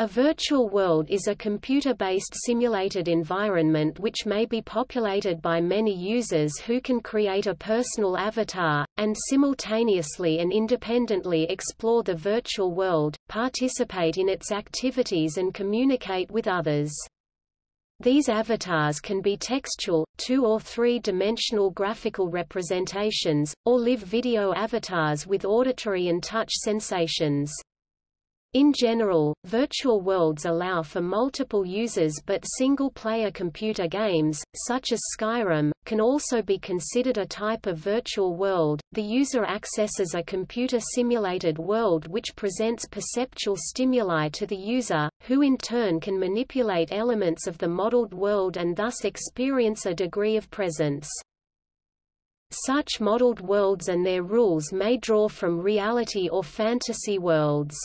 A virtual world is a computer-based simulated environment which may be populated by many users who can create a personal avatar, and simultaneously and independently explore the virtual world, participate in its activities and communicate with others. These avatars can be textual, two- or three-dimensional graphical representations, or live video avatars with auditory and touch sensations. In general, virtual worlds allow for multiple users but single-player computer games, such as Skyrim, can also be considered a type of virtual world. The user accesses a computer-simulated world which presents perceptual stimuli to the user, who in turn can manipulate elements of the modeled world and thus experience a degree of presence. Such modeled worlds and their rules may draw from reality or fantasy worlds.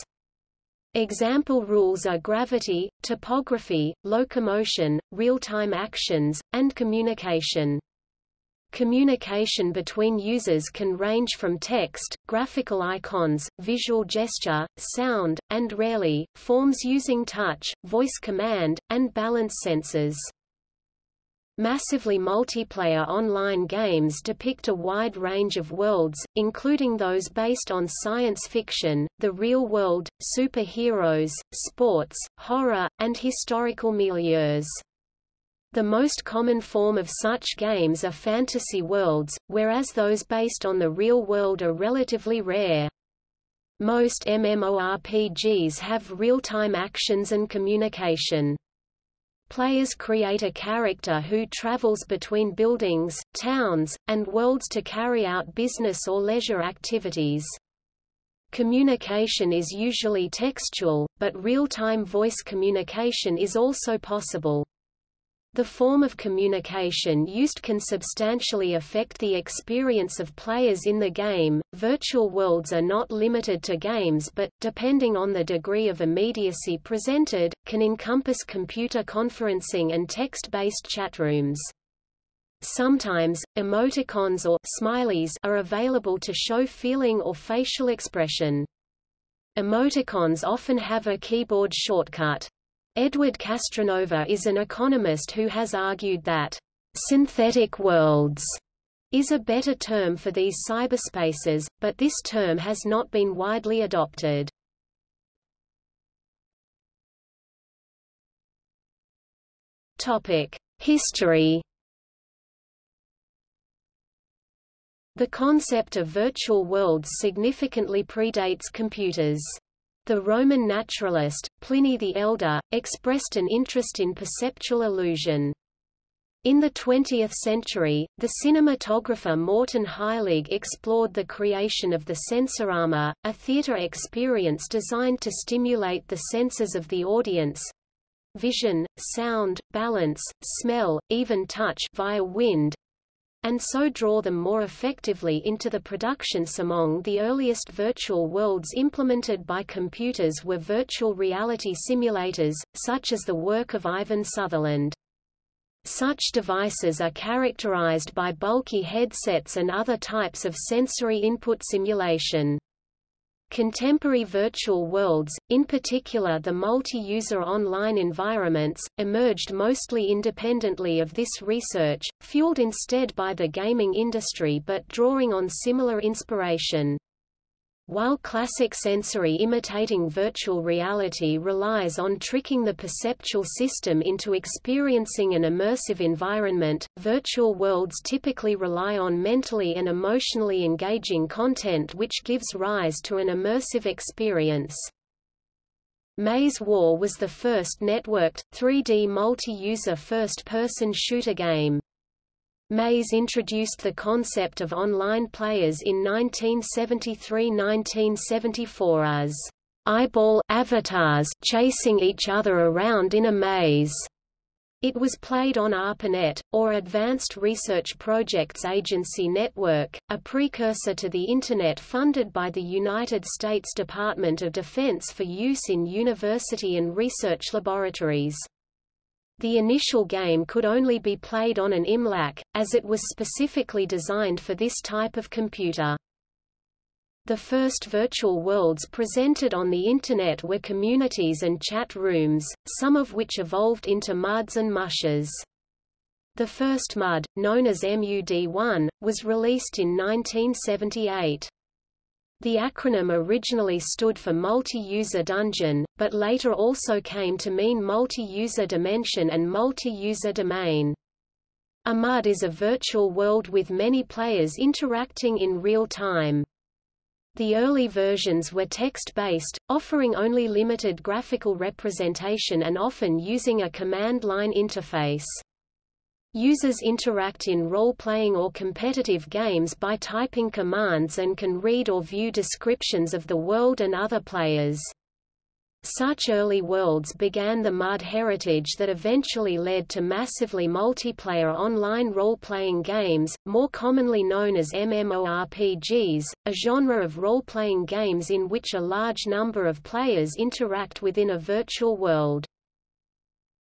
Example rules are gravity, topography, locomotion, real-time actions, and communication. Communication between users can range from text, graphical icons, visual gesture, sound, and rarely, forms using touch, voice command, and balance sensors. Massively multiplayer online games depict a wide range of worlds, including those based on science fiction, the real world, superheroes, sports, horror, and historical milieus. The most common form of such games are fantasy worlds, whereas those based on the real world are relatively rare. Most MMORPGs have real-time actions and communication. Players create a character who travels between buildings, towns, and worlds to carry out business or leisure activities. Communication is usually textual, but real-time voice communication is also possible. The form of communication used can substantially affect the experience of players in the game. Virtual worlds are not limited to games but, depending on the degree of immediacy presented, can encompass computer conferencing and text-based chatrooms. Sometimes, emoticons or smileys are available to show feeling or facial expression. Emoticons often have a keyboard shortcut. Edward Castronova is an economist who has argued that synthetic worlds is a better term for these cyberspaces, but this term has not been widely adopted. Topic: History The concept of virtual worlds significantly predates computers. The Roman naturalist, Pliny the Elder, expressed an interest in perceptual illusion. In the 20th century, the cinematographer Morton Heilig explored the creation of the sensorama, a theater experience designed to stimulate the senses of the audience vision, sound, balance, smell, even touch via wind, and so draw them more effectively into the production. among the earliest virtual worlds implemented by computers were virtual reality simulators, such as the work of Ivan Sutherland. Such devices are characterized by bulky headsets and other types of sensory input simulation. Contemporary virtual worlds, in particular the multi-user online environments, emerged mostly independently of this research, fueled instead by the gaming industry but drawing on similar inspiration. While classic sensory imitating virtual reality relies on tricking the perceptual system into experiencing an immersive environment, virtual worlds typically rely on mentally and emotionally engaging content which gives rise to an immersive experience. Maze War was the first networked, 3D multi-user first-person shooter game. Maze introduced the concept of online players in 1973–1974 as eyeball avatars chasing each other around in a maze. It was played on ARPANET, or Advanced Research Projects Agency Network, a precursor to the Internet funded by the United States Department of Defense for use in university and research laboratories. The initial game could only be played on an Imlac, as it was specifically designed for this type of computer. The first virtual worlds presented on the Internet were communities and chat rooms, some of which evolved into MUDs and mushes. The first MUD, known as MUD1, was released in 1978. The acronym originally stood for Multi-User Dungeon, but later also came to mean Multi-User Dimension and Multi-User Domain. A MUD is a virtual world with many players interacting in real time. The early versions were text-based, offering only limited graphical representation and often using a command line interface. Users interact in role-playing or competitive games by typing commands and can read or view descriptions of the world and other players. Such early worlds began the MUD heritage that eventually led to massively multiplayer online role-playing games, more commonly known as MMORPGs, a genre of role-playing games in which a large number of players interact within a virtual world.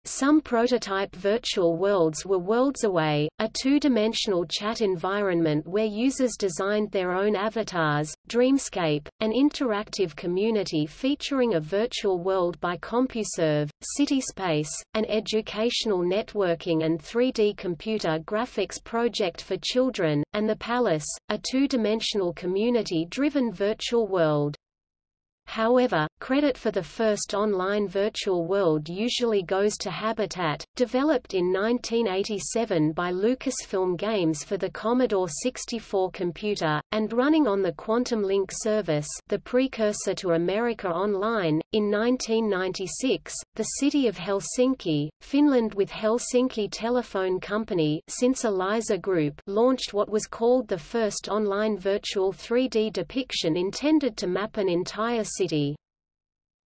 Some prototype virtual worlds were Worlds Away, a two-dimensional chat environment where users designed their own avatars, Dreamscape, an interactive community featuring a virtual world by CompuServe, CitySpace, an educational networking and 3D computer graphics project for children, and The Palace, a two-dimensional community-driven virtual world. However, credit for the first online virtual world usually goes to Habitat, developed in 1987 by Lucasfilm Games for the Commodore 64 computer, and running on the Quantum Link service the precursor to America Online. In 1996, the city of Helsinki, Finland with Helsinki Telephone Company since Elisa Group launched what was called the first online virtual 3D depiction intended to map an entire city.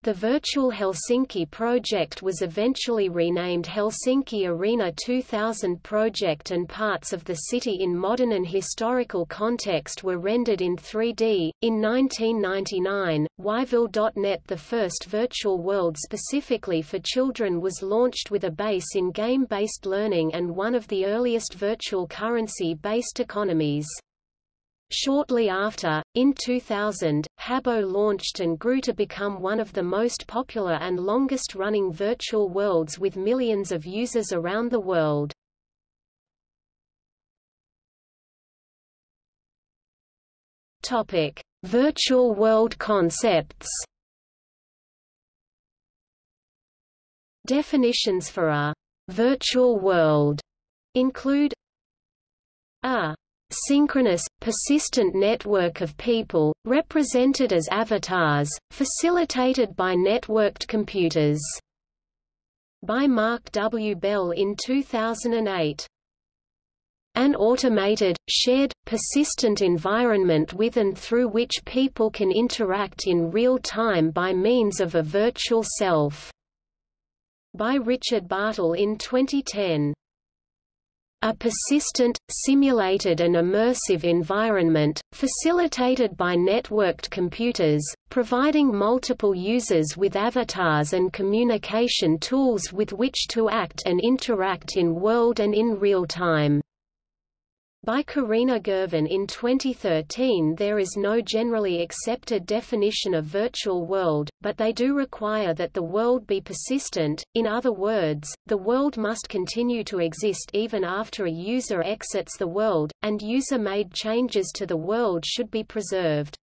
The Virtual Helsinki project was eventually renamed Helsinki Arena 2000 project and parts of the city in modern and historical context were rendered in 3D. In 1999, Whyville.net the first virtual world specifically for children was launched with a base in game-based learning and one of the earliest virtual currency-based economies. Shortly after, in 2000, Habbo launched and grew to become one of the most popular and longest-running virtual worlds with millions of users around the world. Topic: Virtual world concepts. Definitions for a virtual world include a synchronous, persistent network of people, represented as avatars, facilitated by networked computers. By Mark W. Bell in 2008. An automated, shared, persistent environment with and through which people can interact in real time by means of a virtual self. By Richard Bartle in 2010. A persistent, simulated and immersive environment, facilitated by networked computers, providing multiple users with avatars and communication tools with which to act and interact in world and in real time by Carina Girvan in 2013 there is no generally accepted definition of virtual world, but they do require that the world be persistent, in other words, the world must continue to exist even after a user exits the world, and user-made changes to the world should be preserved.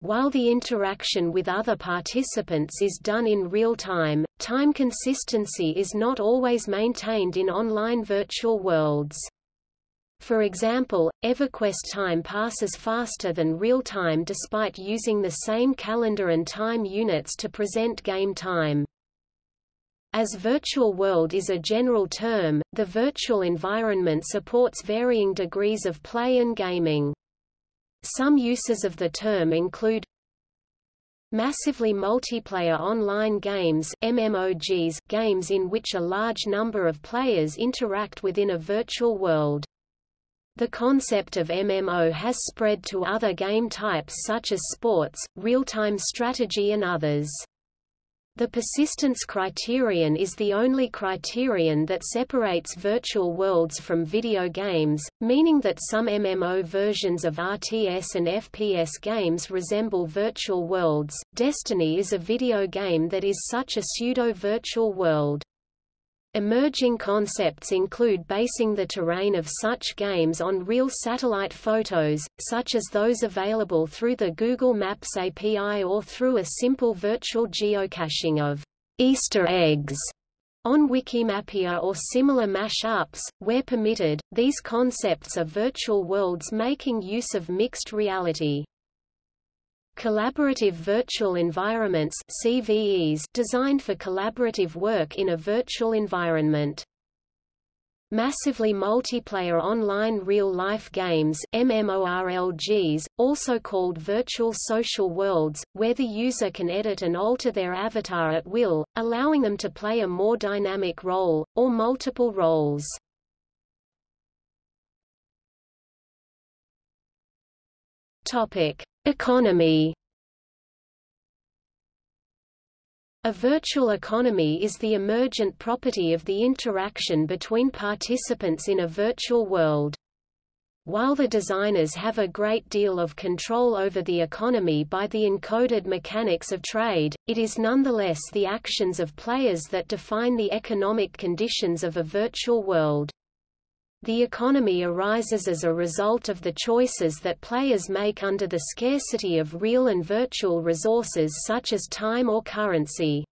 While the interaction with other participants is done in real time, time consistency is not always maintained in online virtual worlds. For example, EverQuest time passes faster than real time despite using the same calendar and time units to present game time. As virtual world is a general term, the virtual environment supports varying degrees of play and gaming. Some uses of the term include Massively multiplayer online games MMOGs, games in which a large number of players interact within a virtual world. The concept of MMO has spread to other game types such as sports, real-time strategy and others. The persistence criterion is the only criterion that separates virtual worlds from video games, meaning that some MMO versions of RTS and FPS games resemble virtual worlds. Destiny is a video game that is such a pseudo-virtual world. Emerging concepts include basing the terrain of such games on real satellite photos, such as those available through the Google Maps API or through a simple virtual geocaching of Easter eggs on Wikimapia or similar mash-ups, where permitted, these concepts are virtual worlds making use of mixed reality. Collaborative Virtual Environments CVEs designed for collaborative work in a virtual environment. Massively multiplayer online real-life games MMORLGs, also called virtual social worlds, where the user can edit and alter their avatar at will, allowing them to play a more dynamic role, or multiple roles. Topic. Economy A virtual economy is the emergent property of the interaction between participants in a virtual world. While the designers have a great deal of control over the economy by the encoded mechanics of trade, it is nonetheless the actions of players that define the economic conditions of a virtual world. The economy arises as a result of the choices that players make under the scarcity of real and virtual resources such as time or currency.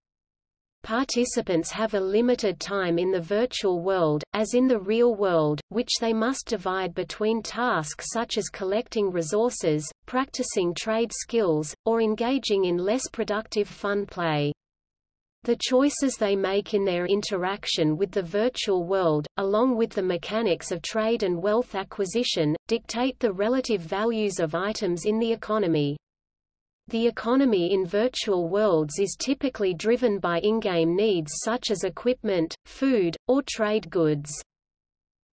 Participants have a limited time in the virtual world, as in the real world, which they must divide between tasks such as collecting resources, practicing trade skills, or engaging in less productive fun play. The choices they make in their interaction with the virtual world, along with the mechanics of trade and wealth acquisition, dictate the relative values of items in the economy. The economy in virtual worlds is typically driven by in-game needs such as equipment, food, or trade goods.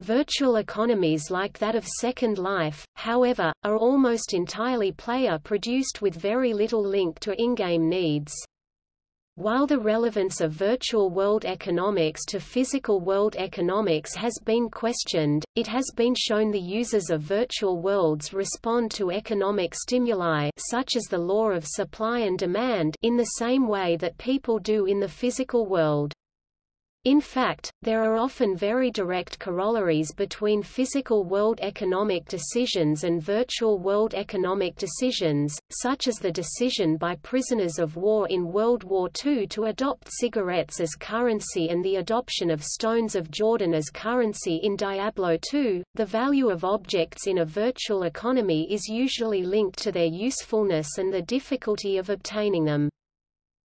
Virtual economies like that of Second Life, however, are almost entirely player-produced with very little link to in-game needs. While the relevance of virtual world economics to physical world economics has been questioned, it has been shown the users of virtual worlds respond to economic stimuli such as the law of supply and demand in the same way that people do in the physical world. In fact, there are often very direct corollaries between physical world economic decisions and virtual world economic decisions, such as the decision by prisoners of war in World War II to adopt cigarettes as currency and the adoption of stones of Jordan as currency in Diablo II. The value of objects in a virtual economy is usually linked to their usefulness and the difficulty of obtaining them.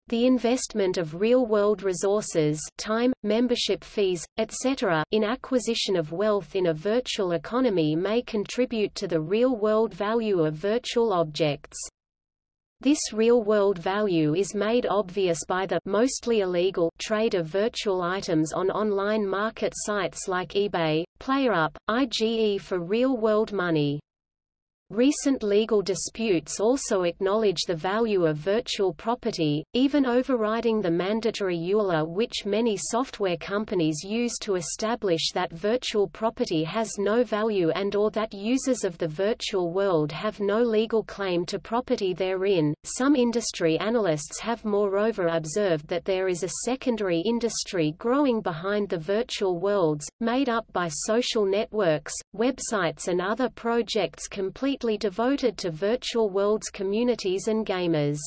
The investment of real-world resources time, membership fees, etc. in acquisition of wealth in a virtual economy may contribute to the real-world value of virtual objects. This real-world value is made obvious by the mostly illegal trade of virtual items on online market sites like eBay, PlayerUp, IGE for real-world money. Recent legal disputes also acknowledge the value of virtual property, even overriding the mandatory EULA which many software companies use to establish that virtual property has no value and or that users of the virtual world have no legal claim to property therein. Some industry analysts have moreover observed that there is a secondary industry growing behind the virtual worlds, made up by social networks, websites and other projects complete completely devoted to virtual worlds communities and gamers.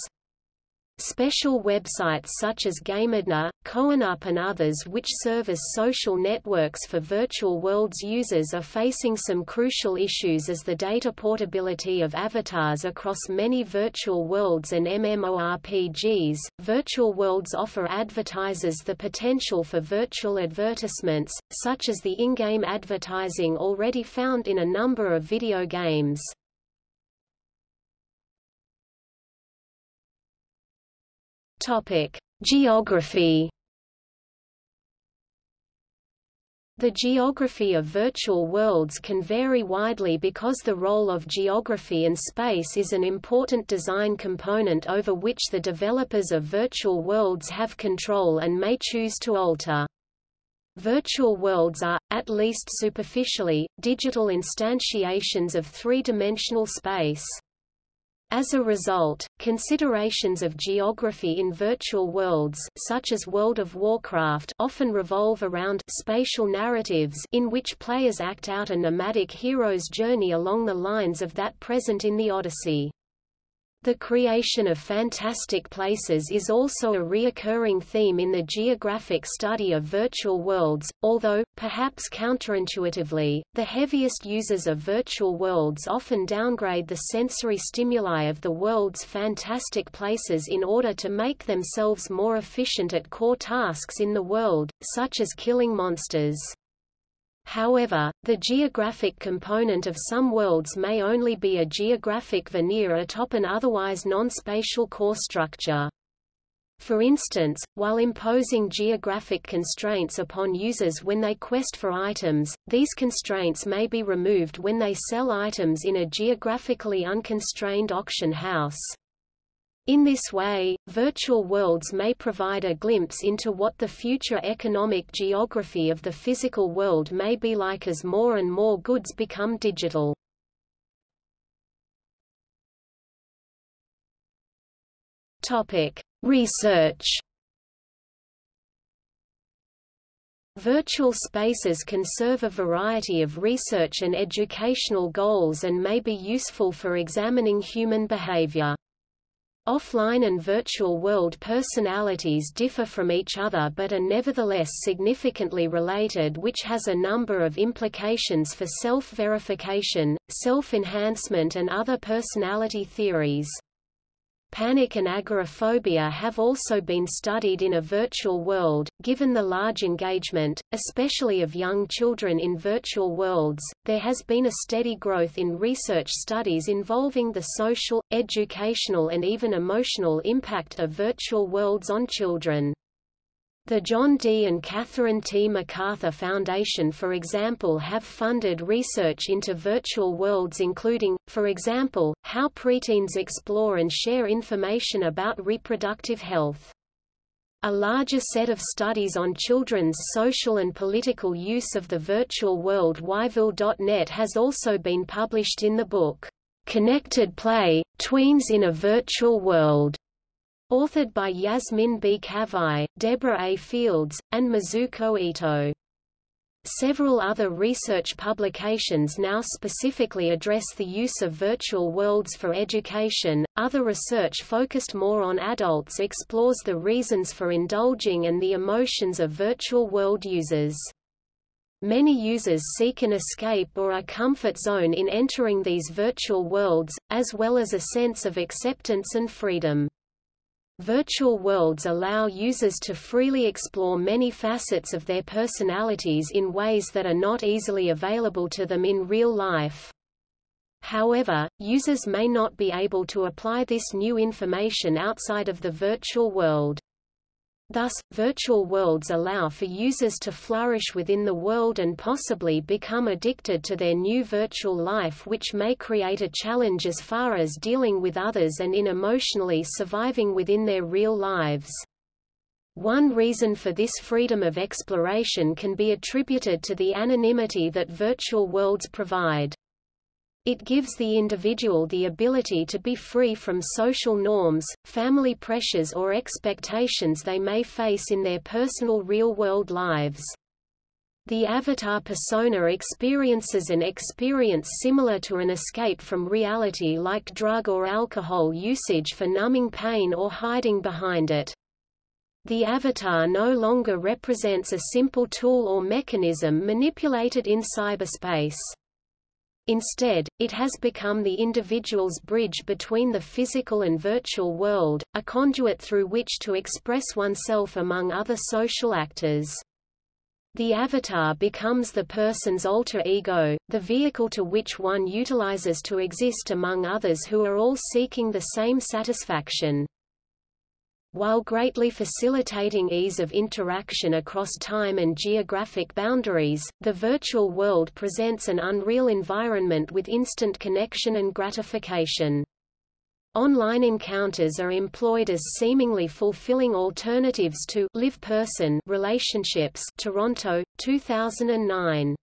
Special websites such as GamerDNA, Koinup and others which serve as social networks for virtual worlds users are facing some crucial issues as the data portability of avatars across many virtual worlds and MMORPGs. Virtual worlds offer advertisers the potential for virtual advertisements, such as the in-game advertising already found in a number of video games. Topic: Geography. The geography of virtual worlds can vary widely because the role of geography and space is an important design component over which the developers of virtual worlds have control and may choose to alter. Virtual worlds are, at least superficially, digital instantiations of three-dimensional space. As a result, considerations of geography in virtual worlds such as World of Warcraft often revolve around spatial narratives in which players act out a nomadic hero's journey along the lines of that present in the Odyssey. The creation of fantastic places is also a reoccurring theme in the geographic study of virtual worlds, although, perhaps counterintuitively, the heaviest users of virtual worlds often downgrade the sensory stimuli of the world's fantastic places in order to make themselves more efficient at core tasks in the world, such as killing monsters. However, the geographic component of some worlds may only be a geographic veneer atop an otherwise non-spatial core structure. For instance, while imposing geographic constraints upon users when they quest for items, these constraints may be removed when they sell items in a geographically unconstrained auction house. In this way, virtual worlds may provide a glimpse into what the future economic geography of the physical world may be like as more and more goods become digital. Topic: Research. Virtual spaces can serve a variety of research and educational goals and may be useful for examining human behavior. Offline and virtual world personalities differ from each other but are nevertheless significantly related which has a number of implications for self-verification, self-enhancement and other personality theories. Panic and agoraphobia have also been studied in a virtual world. Given the large engagement, especially of young children in virtual worlds, there has been a steady growth in research studies involving the social, educational and even emotional impact of virtual worlds on children. The John D. and Catherine T. MacArthur Foundation for example have funded research into virtual worlds including, for example, how preteens explore and share information about reproductive health. A larger set of studies on children's social and political use of the virtual world Whyville.net has also been published in the book, Connected Play, Tweens in a Virtual World. Authored by Yasmin B. Kafai, Deborah A. Fields, and Mizuko Ito. Several other research publications now specifically address the use of virtual worlds for education. Other research focused more on adults explores the reasons for indulging and the emotions of virtual world users. Many users seek an escape or a comfort zone in entering these virtual worlds, as well as a sense of acceptance and freedom. Virtual worlds allow users to freely explore many facets of their personalities in ways that are not easily available to them in real life. However, users may not be able to apply this new information outside of the virtual world. Thus, virtual worlds allow for users to flourish within the world and possibly become addicted to their new virtual life which may create a challenge as far as dealing with others and in emotionally surviving within their real lives. One reason for this freedom of exploration can be attributed to the anonymity that virtual worlds provide. It gives the individual the ability to be free from social norms, family pressures or expectations they may face in their personal real-world lives. The avatar persona experiences an experience similar to an escape from reality like drug or alcohol usage for numbing pain or hiding behind it. The avatar no longer represents a simple tool or mechanism manipulated in cyberspace. Instead, it has become the individual's bridge between the physical and virtual world, a conduit through which to express oneself among other social actors. The avatar becomes the person's alter ego, the vehicle to which one utilizes to exist among others who are all seeking the same satisfaction. While greatly facilitating ease of interaction across time and geographic boundaries, the virtual world presents an unreal environment with instant connection and gratification. Online encounters are employed as seemingly fulfilling alternatives to live person relationships Toronto, 2009.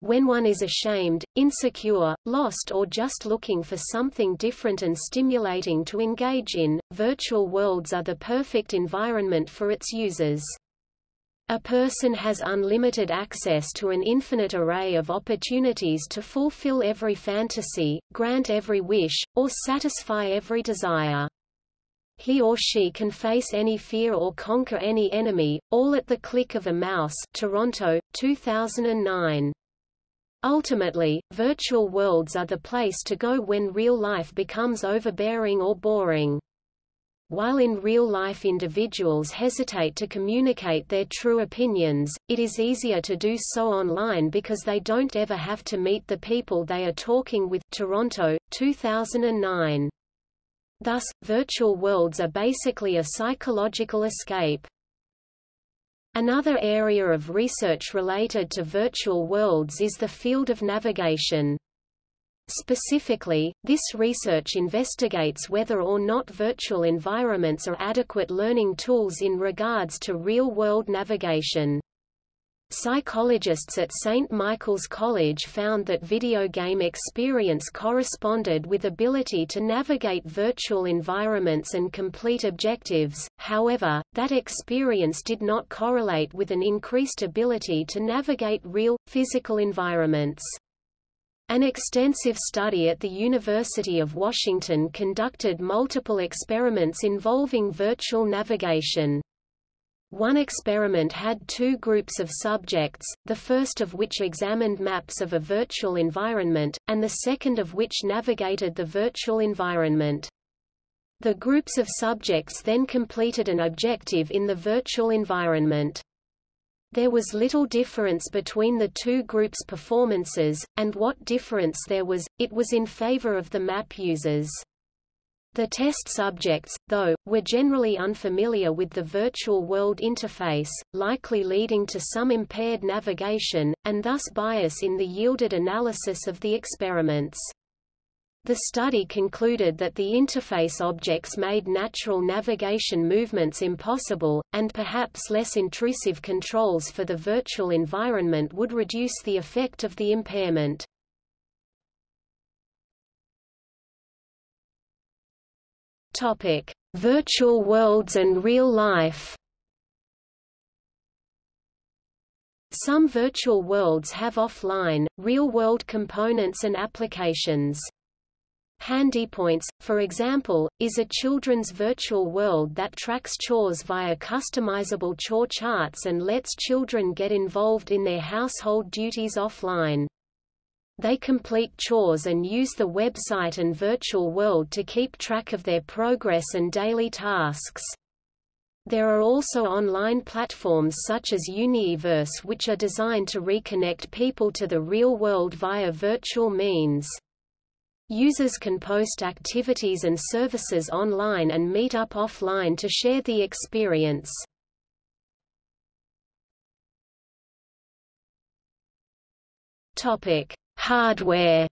When one is ashamed, insecure, lost or just looking for something different and stimulating to engage in, virtual worlds are the perfect environment for its users. A person has unlimited access to an infinite array of opportunities to fulfill every fantasy, grant every wish, or satisfy every desire. He or she can face any fear or conquer any enemy, all at the click of a mouse Toronto, 2009. Ultimately, virtual worlds are the place to go when real life becomes overbearing or boring. While in real life individuals hesitate to communicate their true opinions, it is easier to do so online because they don't ever have to meet the people they are talking with Toronto, 2009. Thus, virtual worlds are basically a psychological escape. Another area of research related to virtual worlds is the field of navigation. Specifically, this research investigates whether or not virtual environments are adequate learning tools in regards to real-world navigation. Psychologists at St. Michael's College found that video game experience corresponded with ability to navigate virtual environments and complete objectives, however, that experience did not correlate with an increased ability to navigate real, physical environments. An extensive study at the University of Washington conducted multiple experiments involving virtual navigation. One experiment had two groups of subjects, the first of which examined maps of a virtual environment, and the second of which navigated the virtual environment. The groups of subjects then completed an objective in the virtual environment. There was little difference between the two groups' performances, and what difference there was, it was in favor of the map users. The test subjects, though, were generally unfamiliar with the virtual world interface, likely leading to some impaired navigation, and thus bias in the yielded analysis of the experiments. The study concluded that the interface objects made natural navigation movements impossible, and perhaps less intrusive controls for the virtual environment would reduce the effect of the impairment. Topic: Virtual worlds and real life. Some virtual worlds have offline, real-world components and applications. HandiPoints, for example, is a children's virtual world that tracks chores via customizable chore charts and lets children get involved in their household duties offline. They complete chores and use the website and virtual world to keep track of their progress and daily tasks. There are also online platforms such as Universe which are designed to reconnect people to the real world via virtual means. Users can post activities and services online and meet up offline to share the experience. Topic: Hardware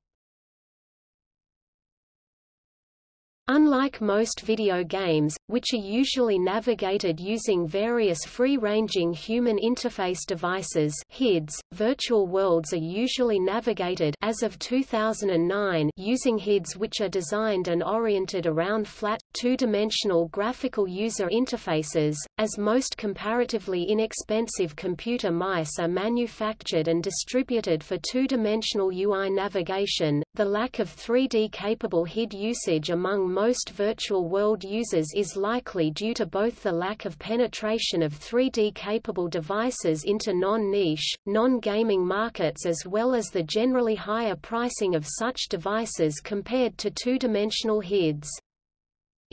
Unlike most video games, which are usually navigated using various free-ranging human interface devices HIDs, virtual worlds are usually navigated as of 2009 using HIDs which are designed and oriented around flat, two-dimensional graphical user interfaces, as most comparatively inexpensive computer mice are manufactured and distributed for two-dimensional UI navigation. The lack of 3D-capable HID usage among most virtual world users is likely due to both the lack of penetration of 3D-capable devices into non-niche, non-gaming markets as well as the generally higher pricing of such devices compared to two-dimensional HIDs.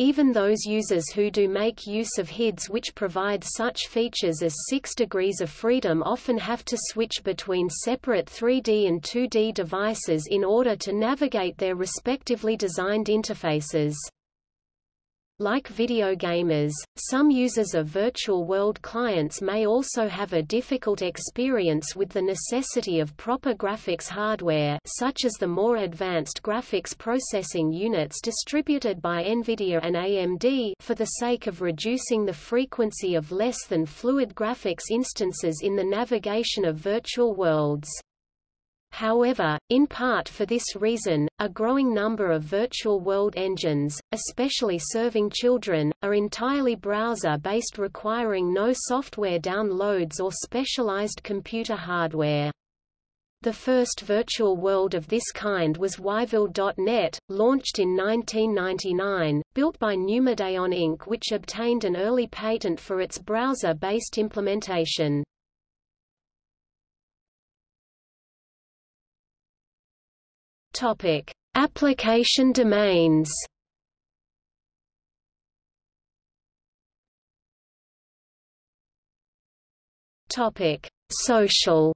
Even those users who do make use of HIDs which provide such features as 6 degrees of freedom often have to switch between separate 3D and 2D devices in order to navigate their respectively designed interfaces. Like video gamers, some users of virtual world clients may also have a difficult experience with the necessity of proper graphics hardware such as the more advanced graphics processing units distributed by NVIDIA and AMD for the sake of reducing the frequency of less than fluid graphics instances in the navigation of virtual worlds. However, in part for this reason, a growing number of virtual world engines, especially serving children, are entirely browser-based requiring no software downloads or specialized computer hardware. The first virtual world of this kind was Whyville.net, launched in 1999, built by Numideon Inc. which obtained an early patent for its browser-based implementation. Topic: Application domains. Topic: Social.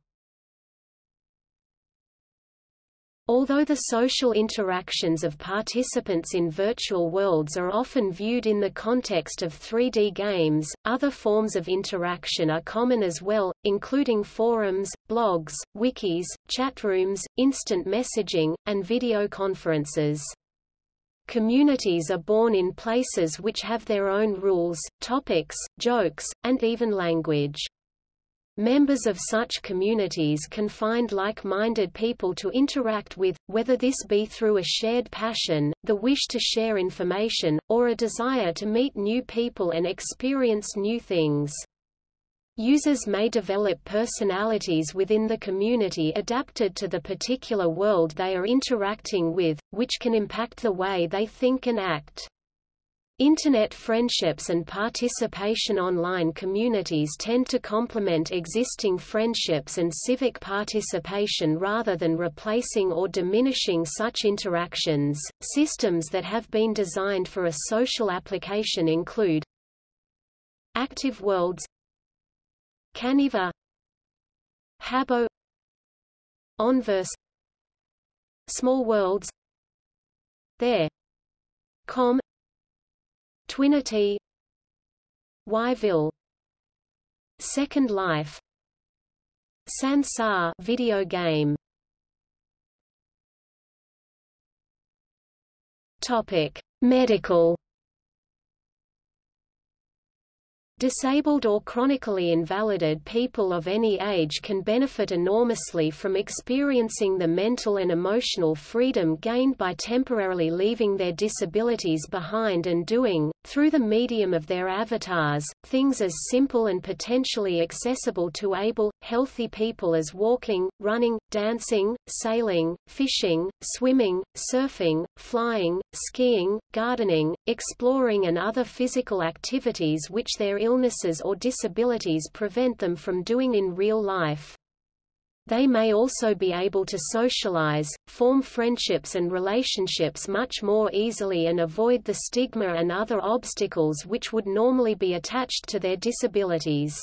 Although the social interactions of participants in virtual worlds are often viewed in the context of 3D games, other forms of interaction are common as well, including forums, blogs, wikis, chatrooms, instant messaging, and video conferences. Communities are born in places which have their own rules, topics, jokes, and even language. Members of such communities can find like-minded people to interact with, whether this be through a shared passion, the wish to share information, or a desire to meet new people and experience new things. Users may develop personalities within the community adapted to the particular world they are interacting with, which can impact the way they think and act. Internet friendships and participation online communities tend to complement existing friendships and civic participation rather than replacing or diminishing such interactions. Systems that have been designed for a social application include Active Worlds Kaneva Habbo Onverse Small Worlds There Com Twinity Whyville Second Life Sansar video game. Topic Medical Disabled or chronically invalided people of any age can benefit enormously from experiencing the mental and emotional freedom gained by temporarily leaving their disabilities behind and doing, through the medium of their avatars, things as simple and potentially accessible to able, healthy people as walking, running, dancing, sailing, fishing, swimming, surfing, flying, skiing, gardening, exploring and other physical activities which their illnesses or disabilities prevent them from doing in real life. They may also be able to socialize, form friendships and relationships much more easily and avoid the stigma and other obstacles which would normally be attached to their disabilities.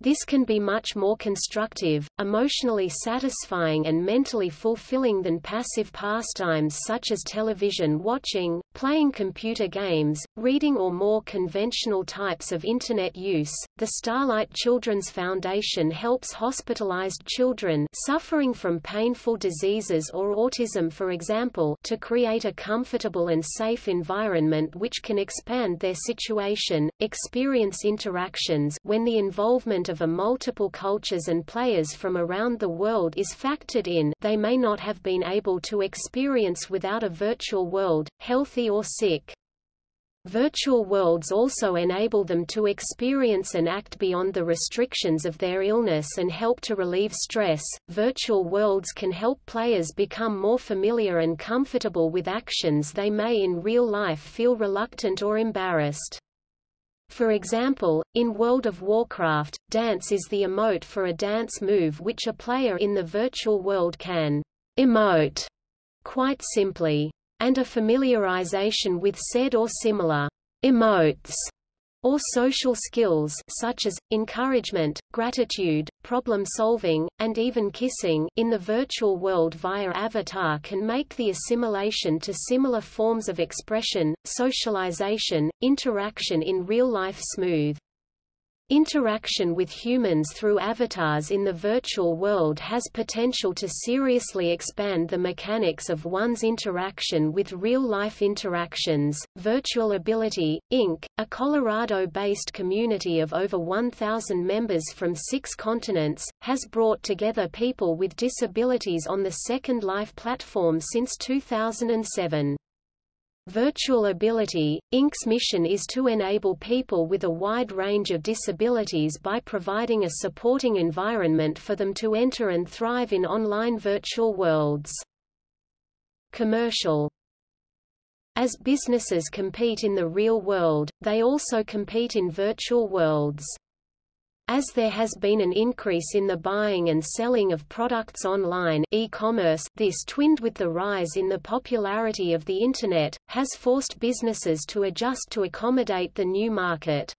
This can be much more constructive, emotionally satisfying and mentally fulfilling than passive pastimes such as television watching, playing computer games, reading or more conventional types of Internet use. The Starlight Children's Foundation helps hospitalized children suffering from painful diseases or autism for example to create a comfortable and safe environment which can expand their situation, experience interactions when the involvement of a multiple cultures and players from around the world is factored in they may not have been able to experience without a virtual world, healthy or sick. Virtual worlds also enable them to experience and act beyond the restrictions of their illness and help to relieve stress. Virtual worlds can help players become more familiar and comfortable with actions they may in real life feel reluctant or embarrassed. For example, in World of Warcraft, dance is the emote for a dance move which a player in the virtual world can emote quite simply. And a familiarization with said or similar emotes or social skills such as, encouragement, gratitude, problem-solving, and even kissing in the virtual world via avatar can make the assimilation to similar forms of expression, socialization, interaction in real life smooth. Interaction with humans through avatars in the virtual world has potential to seriously expand the mechanics of one's interaction with real-life interactions. Virtual Ability, Inc., a Colorado-based community of over 1,000 members from six continents, has brought together people with disabilities on the Second Life platform since 2007. Virtual Ability, Inc.'s mission is to enable people with a wide range of disabilities by providing a supporting environment for them to enter and thrive in online virtual worlds. Commercial As businesses compete in the real world, they also compete in virtual worlds. As there has been an increase in the buying and selling of products online e-commerce, this twinned with the rise in the popularity of the Internet, has forced businesses to adjust to accommodate the new market.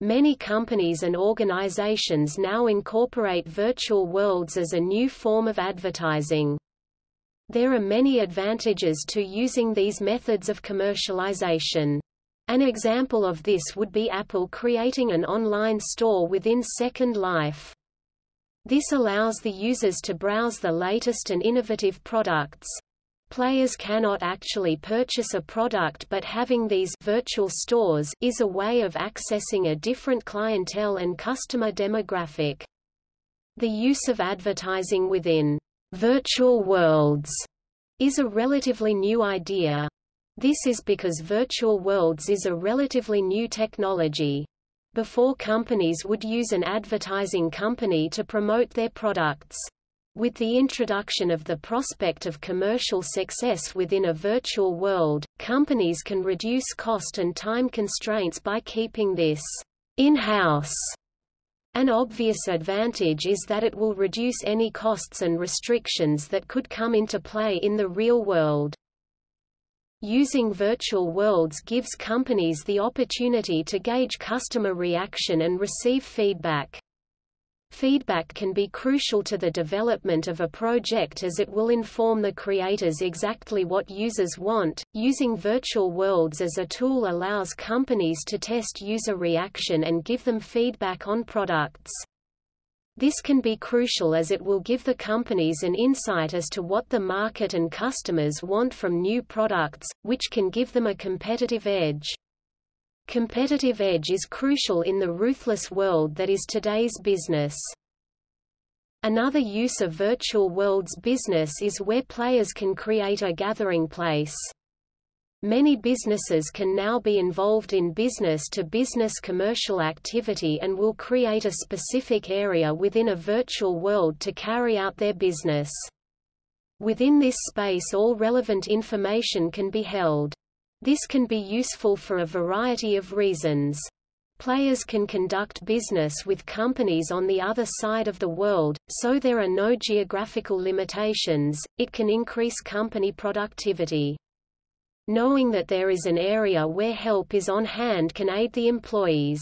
Many companies and organizations now incorporate virtual worlds as a new form of advertising. There are many advantages to using these methods of commercialization. An example of this would be Apple creating an online store within Second Life. This allows the users to browse the latest and innovative products. Players cannot actually purchase a product but having these virtual stores is a way of accessing a different clientele and customer demographic. The use of advertising within virtual worlds is a relatively new idea. This is because virtual worlds is a relatively new technology. Before companies would use an advertising company to promote their products. With the introduction of the prospect of commercial success within a virtual world, companies can reduce cost and time constraints by keeping this in-house. An obvious advantage is that it will reduce any costs and restrictions that could come into play in the real world. Using virtual worlds gives companies the opportunity to gauge customer reaction and receive feedback. Feedback can be crucial to the development of a project as it will inform the creators exactly what users want. Using virtual worlds as a tool allows companies to test user reaction and give them feedback on products. This can be crucial as it will give the companies an insight as to what the market and customers want from new products, which can give them a competitive edge. Competitive edge is crucial in the ruthless world that is today's business. Another use of virtual worlds business is where players can create a gathering place. Many businesses can now be involved in business-to-business -business commercial activity and will create a specific area within a virtual world to carry out their business. Within this space all relevant information can be held. This can be useful for a variety of reasons. Players can conduct business with companies on the other side of the world, so there are no geographical limitations, it can increase company productivity. Knowing that there is an area where help is on hand can aid the employees.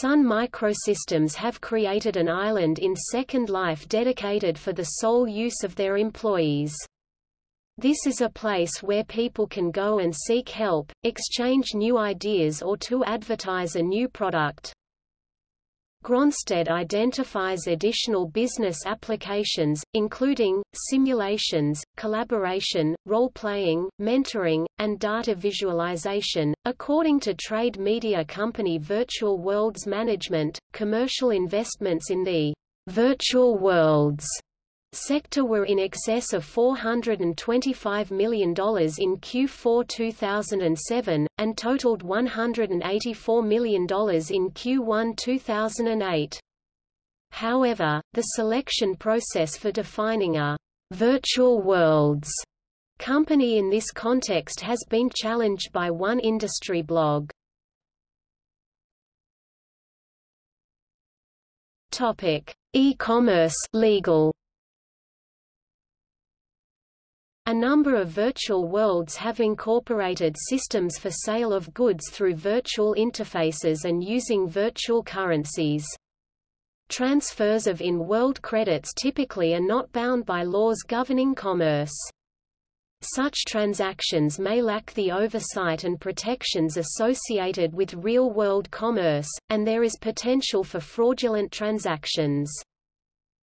Sun Microsystems have created an island in Second Life dedicated for the sole use of their employees. This is a place where people can go and seek help, exchange new ideas or to advertise a new product. Gronstedt identifies additional business applications, including, simulations, collaboration, role-playing, mentoring, and data visualization. According to trade media company Virtual Worlds Management, commercial investments in the virtual worlds sector were in excess of $425 million in Q4 2007, and totaled $184 million in Q1 2008. However, the selection process for defining a virtual worlds company in this context has been challenged by one industry blog. Topic: E-commerce legal A number of virtual worlds have incorporated systems for sale of goods through virtual interfaces and using virtual currencies. Transfers of in-world credits typically are not bound by laws governing commerce. Such transactions may lack the oversight and protections associated with real-world commerce, and there is potential for fraudulent transactions.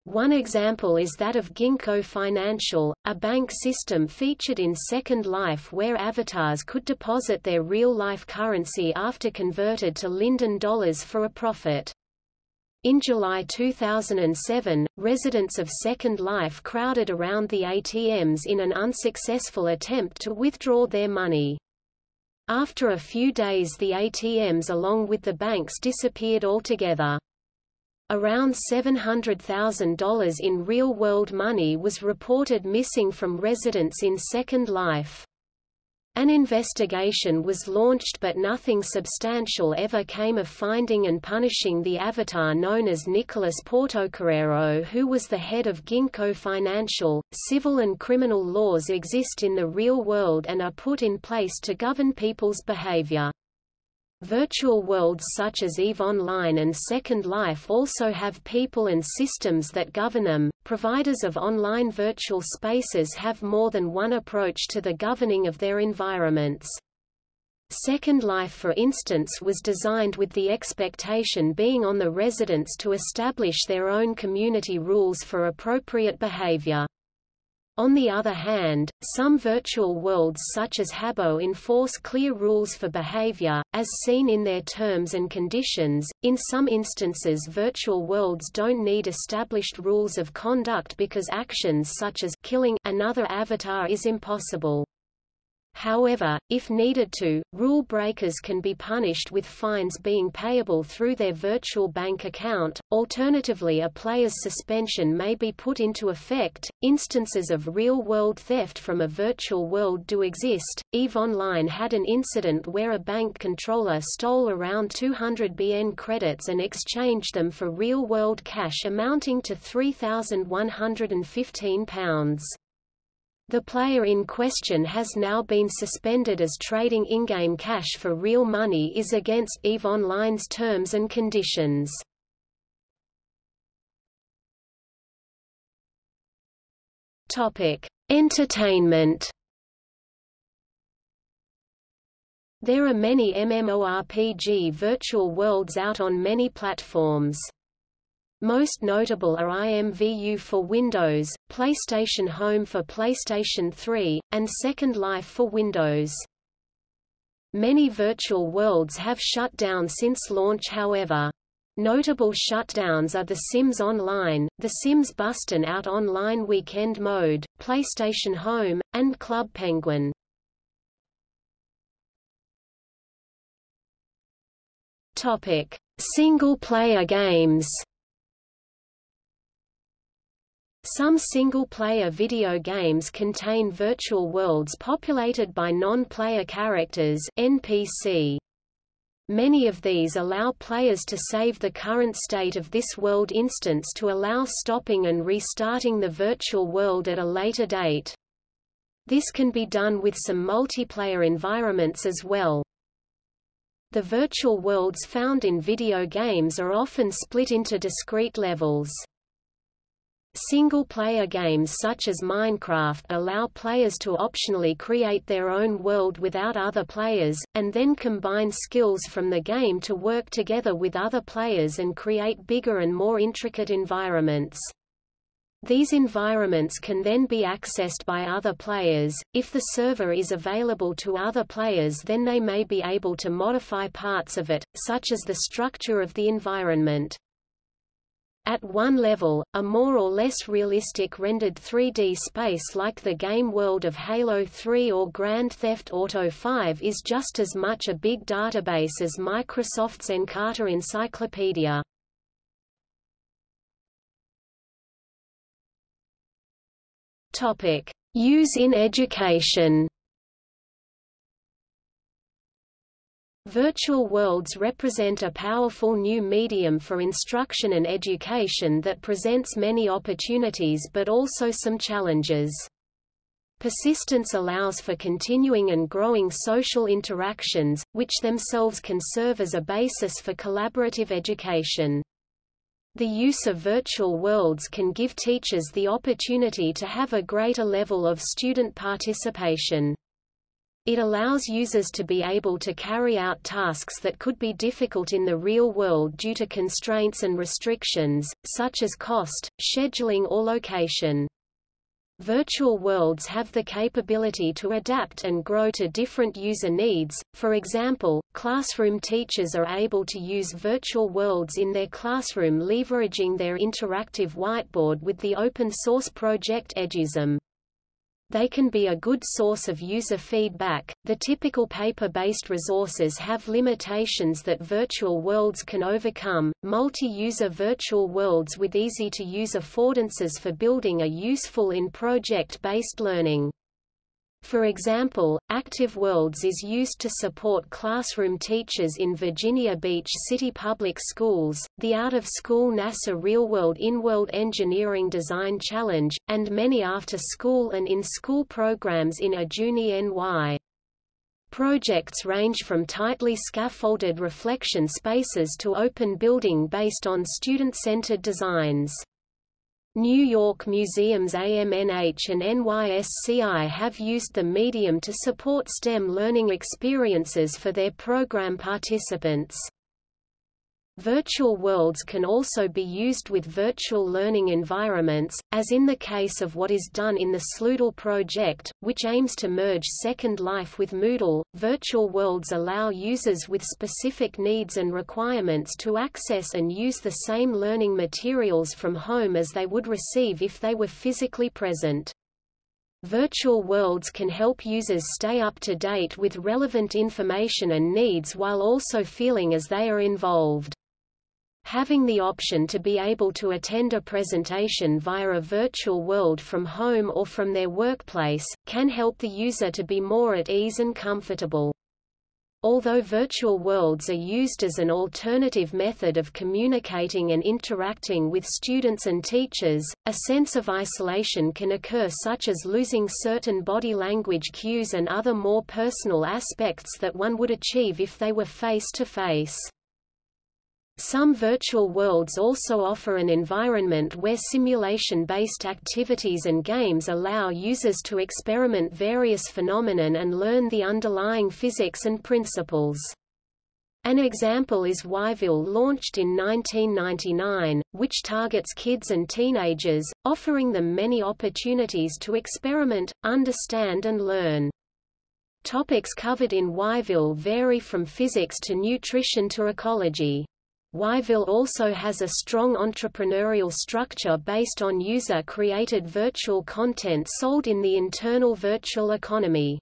One example is that of Ginkgo Financial, a bank system featured in Second Life where avatars could deposit their real-life currency after converted to Linden dollars for a profit. In July 2007, residents of Second Life crowded around the ATMs in an unsuccessful attempt to withdraw their money. After a few days the ATMs along with the banks disappeared altogether. Around $700,000 in real-world money was reported missing from residents in Second Life. An investigation was launched but nothing substantial ever came of finding and punishing the avatar known as Nicolas Portocarrero who was the head of Ginkgo Financial. Civil and criminal laws exist in the real world and are put in place to govern people's behavior. Virtual worlds such as EVE Online and Second Life also have people and systems that govern them. Providers of online virtual spaces have more than one approach to the governing of their environments. Second Life for instance was designed with the expectation being on the residents to establish their own community rules for appropriate behavior. On the other hand, some virtual worlds such as Habbo enforce clear rules for behavior, as seen in their terms and conditions. In some instances virtual worlds don't need established rules of conduct because actions such as killing another avatar is impossible. However, if needed to, rule breakers can be punished with fines being payable through their virtual bank account. Alternatively, a player's suspension may be put into effect. Instances of real-world theft from a virtual world do exist. EVE Online had an incident where a bank controller stole around 200 BN credits and exchanged them for real-world cash amounting to £3,115. The player in question has now been suspended as trading in-game cash for real money is against EVE Online's terms and conditions. Topic: Entertainment. There are many MMORPG virtual worlds out on many platforms. Most notable are IMVU for Windows, PlayStation Home for PlayStation 3, and Second Life for Windows. Many virtual worlds have shut down since launch however. Notable shutdowns are The Sims Online, The Sims Bustin' Out Online Weekend Mode, PlayStation Home, and Club Penguin. Topic: Single-player games. Some single-player video games contain virtual worlds populated by non-player characters NPC. Many of these allow players to save the current state of this world instance to allow stopping and restarting the virtual world at a later date. This can be done with some multiplayer environments as well. The virtual worlds found in video games are often split into discrete levels. Single-player games such as Minecraft allow players to optionally create their own world without other players, and then combine skills from the game to work together with other players and create bigger and more intricate environments. These environments can then be accessed by other players. If the server is available to other players then they may be able to modify parts of it, such as the structure of the environment. At one level, a more or less realistic rendered 3D space like the game world of Halo 3 or Grand Theft Auto 5 is just as much a big database as Microsoft's Encarta Encyclopedia. Use in education. Virtual worlds represent a powerful new medium for instruction and education that presents many opportunities but also some challenges. Persistence allows for continuing and growing social interactions, which themselves can serve as a basis for collaborative education. The use of virtual worlds can give teachers the opportunity to have a greater level of student participation. It allows users to be able to carry out tasks that could be difficult in the real world due to constraints and restrictions, such as cost, scheduling or location. Virtual worlds have the capability to adapt and grow to different user needs, for example, classroom teachers are able to use virtual worlds in their classroom leveraging their interactive whiteboard with the open-source project Edusim. They can be a good source of user feedback. The typical paper-based resources have limitations that virtual worlds can overcome. Multi-user virtual worlds with easy-to-use affordances for building are useful in project-based learning. For example, Active Worlds is used to support classroom teachers in Virginia Beach City Public Schools, the out-of-school NASA Real-World In-World Engineering Design Challenge, and many after-school and in-school programs in Ajuni NY. Projects range from tightly scaffolded reflection spaces to open building based on student-centered designs. New York Museum's AMNH and NYSCI have used the medium to support STEM learning experiences for their program participants. Virtual worlds can also be used with virtual learning environments, as in the case of what is done in the Sloodle project, which aims to merge Second Life with Moodle. Virtual worlds allow users with specific needs and requirements to access and use the same learning materials from home as they would receive if they were physically present. Virtual worlds can help users stay up to date with relevant information and needs while also feeling as they are involved. Having the option to be able to attend a presentation via a virtual world from home or from their workplace, can help the user to be more at ease and comfortable. Although virtual worlds are used as an alternative method of communicating and interacting with students and teachers, a sense of isolation can occur such as losing certain body language cues and other more personal aspects that one would achieve if they were face-to-face. -face. Some virtual worlds also offer an environment where simulation-based activities and games allow users to experiment various phenomenon and learn the underlying physics and principles. An example is Whyville launched in 1999, which targets kids and teenagers, offering them many opportunities to experiment, understand and learn. Topics covered in Whyville vary from physics to nutrition to ecology. Whyville also has a strong entrepreneurial structure based on user-created virtual content sold in the internal virtual economy.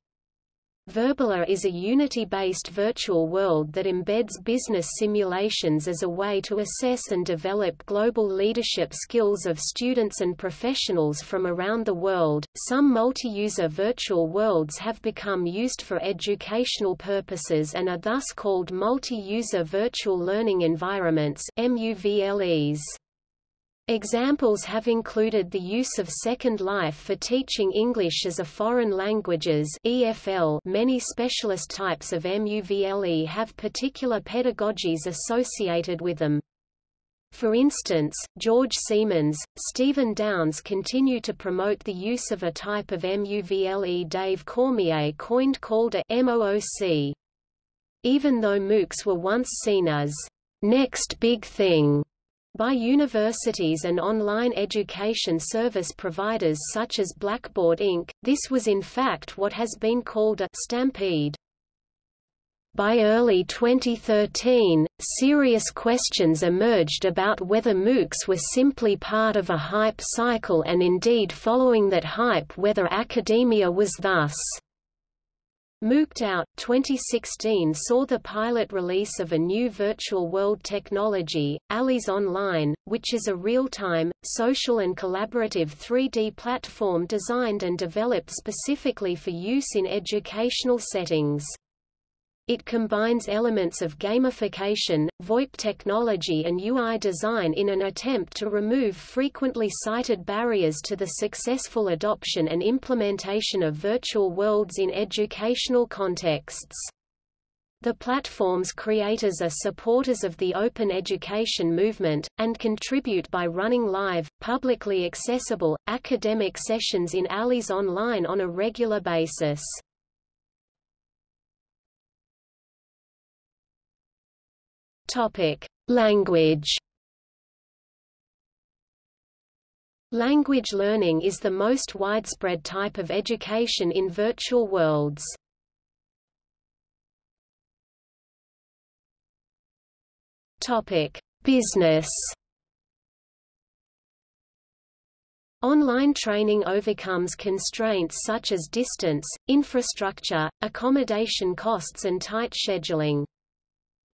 Virbela is a Unity-based virtual world that embeds business simulations as a way to assess and develop global leadership skills of students and professionals from around the world. Some multi-user virtual worlds have become used for educational purposes and are thus called multi-user virtual learning environments (MUVLEs). Examples have included the use of Second Life for teaching English as a foreign languages EFL many specialist types of MUVLE have particular pedagogies associated with them. For instance, George Siemens, Stephen Downes continue to promote the use of a type of MUVLE Dave Cormier coined called a MOOC. Even though MOOCs were once seen as next big thing by universities and online education service providers such as Blackboard Inc., this was in fact what has been called a stampede. By early 2013, serious questions emerged about whether MOOCs were simply part of a hype cycle and indeed following that hype whether academia was thus MOOCed Out 2016 saw the pilot release of a new virtual world technology, Allies Online, which is a real-time, social and collaborative 3D platform designed and developed specifically for use in educational settings. It combines elements of gamification, VoIP technology and UI design in an attempt to remove frequently cited barriers to the successful adoption and implementation of virtual worlds in educational contexts. The platform's creators are supporters of the open education movement, and contribute by running live, publicly accessible, academic sessions in ALIS online on a regular basis. Language Language learning is the most widespread type of education in virtual worlds. Topic: Business. Online training overcomes constraints such as distance, infrastructure, accommodation costs and tight scheduling.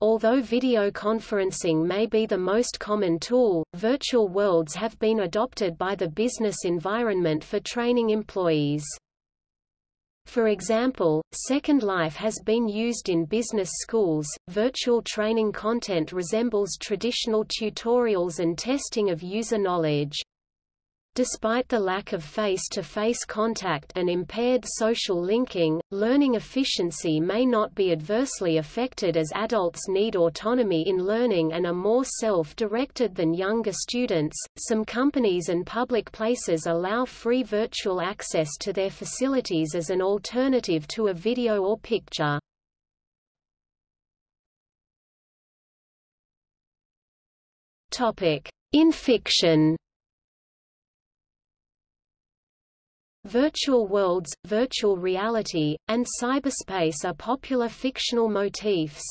Although video conferencing may be the most common tool, virtual worlds have been adopted by the business environment for training employees. For example, Second Life has been used in business schools. Virtual training content resembles traditional tutorials and testing of user knowledge. Despite the lack of face-to-face -face contact and impaired social linking, learning efficiency may not be adversely affected as adults need autonomy in learning and are more self-directed than younger students. Some companies and public places allow free virtual access to their facilities as an alternative to a video or picture. Topic: In fiction Virtual worlds, virtual reality, and cyberspace are popular fictional motifs.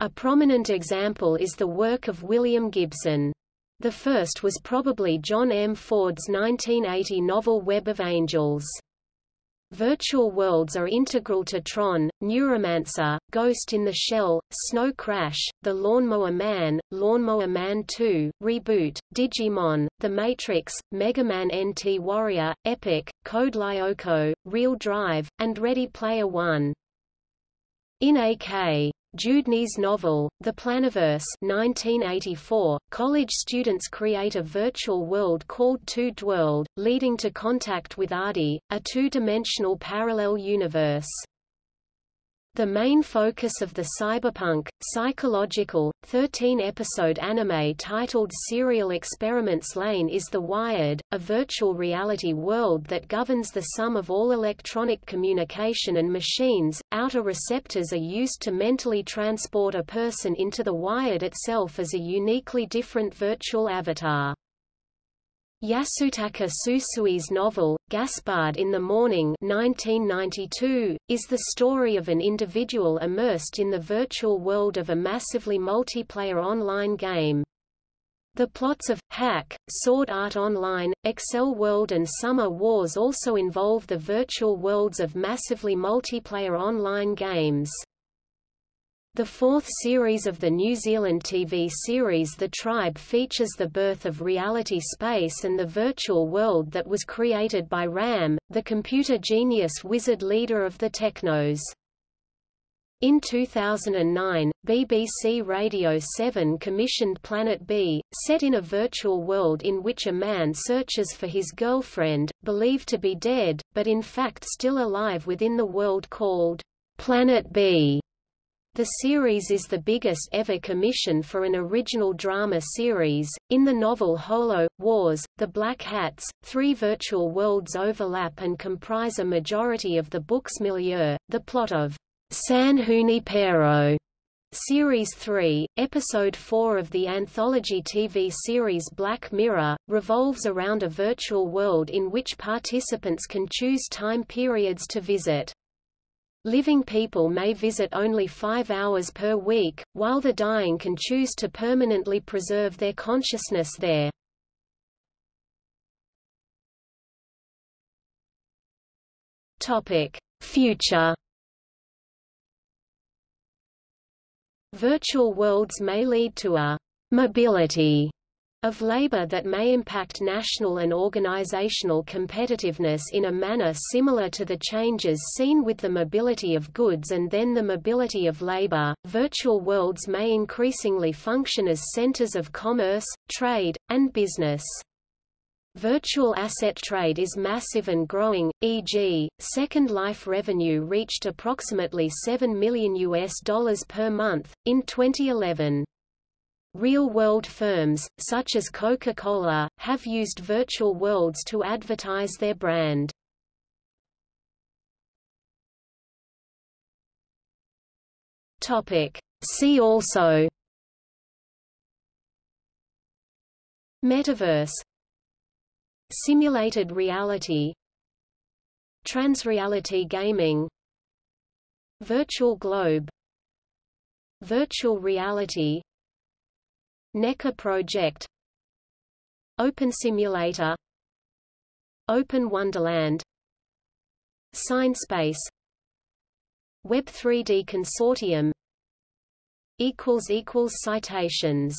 A prominent example is the work of William Gibson. The first was probably John M. Ford's 1980 novel Web of Angels. Virtual worlds are integral to Tron, Neuromancer, Ghost in the Shell, Snow Crash, The Lawnmower Man, Lawnmower Man 2, Reboot, Digimon, The Matrix, Mega Man NT Warrior, Epic, Code Lyoko, Real Drive, and Ready Player One. In AK Dewdney's novel, The Planiverse 1984, college students create a virtual world called Two-Dworld, leading to contact with Arde, a two-dimensional parallel universe. The main focus of the cyberpunk, psychological, 13-episode anime titled Serial Experiments Lain is The Wired, a virtual reality world that governs the sum of all electronic communication and machines. Outer receptors are used to mentally transport a person into the wired itself as a uniquely different virtual avatar. Yasutaka Tsutsui's novel, Gaspard in the Morning 1992, is the story of an individual immersed in the virtual world of a massively multiplayer online game. The plots of Hack, Sword Art Online, Accel World and Summer Wars also involve the virtual worlds of massively multiplayer online games. The fourth series of the New Zealand TV series The Tribe features the birth of reality space and the virtual world that was created by RAM, the computer genius wizard leader of the Technos. In 2009, BBC Radio 7 commissioned Planet B, set in a virtual world in which a man searches for his girlfriend, believed to be dead, but in fact still alive within the world called Planet B. The series is the biggest ever commission for an original drama series. In the novel Holo Wars, The Black Hats, three virtual worlds overlap and comprise a majority of the book's milieu. The plot of San Junipero Series 3, Episode 4 of the anthology TV series Black Mirror, revolves around a virtual world in which participants can choose time periods to visit. Living people may visit only five hours per week, while the dying can choose to permanently preserve their consciousness there. Future Virtual worlds may lead to a mobility of labor that may impact national and organizational competitiveness in a manner similar to the changes seen with the mobility of goods and then the mobility of labor. Virtual worlds may increasingly function as centers of commerce, trade, and business. Virtual asset trade is massive and growing, e.g., Second Life revenue reached approximately 7 million US dollars per month, in 2011. Real-world firms, such as Coca-Cola, have used virtual worlds to advertise their brand. See also Metaverse. Simulated reality. Transreality gaming. Virtual globe. Virtual reality NECA project. Open Simulator. Open Wonderland. SignSpace Web 3D Consortium. Citations